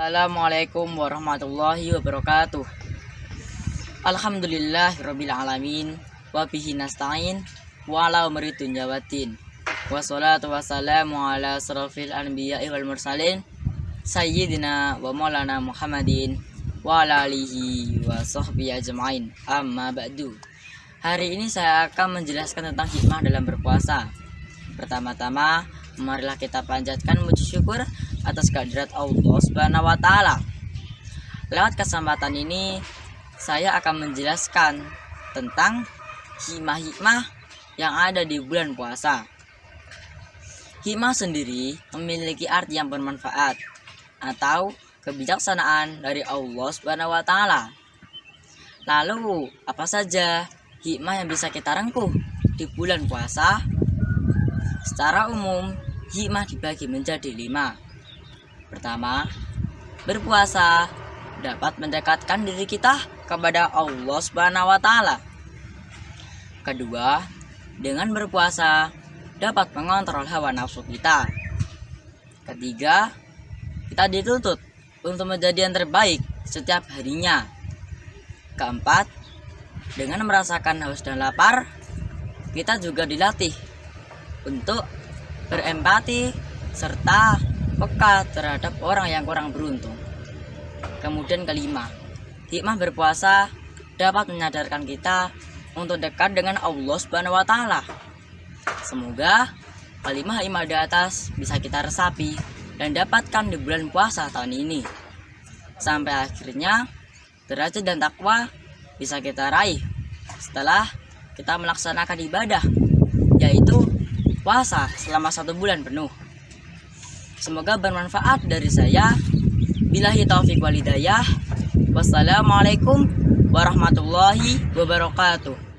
Assalamualaikum warahmatullahi wabarakatuh. Alhamdulillah rabbil alamin wa bihi nasta'in wa ala umri waddin. Wassalatu wassalamu ala asrafil anbiya'i wal mursalin sayyidina wa maulana Muhammadin wa ala alihi wa sahbihi ajma'in. Amma ba'du. Hari ini saya akan menjelaskan tentang hikmah dalam berpuasa. Pertama-tama, marilah kita panjatkan puji syukur atas kehadirat Allah Subhanahu wa taala. Lewat kesempatan ini saya akan menjelaskan tentang hikmah-hikmah yang ada di bulan puasa. Hikmah sendiri memiliki arti yang bermanfaat atau kebijaksanaan dari Allah Subhanahu wa taala. Lalu, apa saja hikmah yang bisa kita rengkuh di bulan puasa? Secara umum, hikmah dibagi menjadi lima. Pertama, berpuasa dapat mendekatkan diri kita kepada Allah Subhanahu wa taala. Kedua, dengan berpuasa dapat mengontrol hawa nafsu kita. Ketiga, kita dituntut untuk menjadi yang terbaik setiap harinya. Keempat, dengan merasakan haus dan lapar, kita juga dilatih untuk berempati serta peka terhadap orang yang kurang beruntung. Kemudian kelima, hikmah berpuasa dapat menyadarkan kita untuk dekat dengan Allah Subhanahu wa taala. Semoga kelima hikmah di atas bisa kita resapi dan dapatkan di bulan puasa tahun ini. Sampai akhirnya derajat dan takwa bisa kita raih setelah kita melaksanakan ibadah yaitu puasa selama satu bulan penuh. Semoga bermanfaat dari saya. Bilahi taufik walidayah. Wassalamualaikum warahmatullahi wabarakatuh.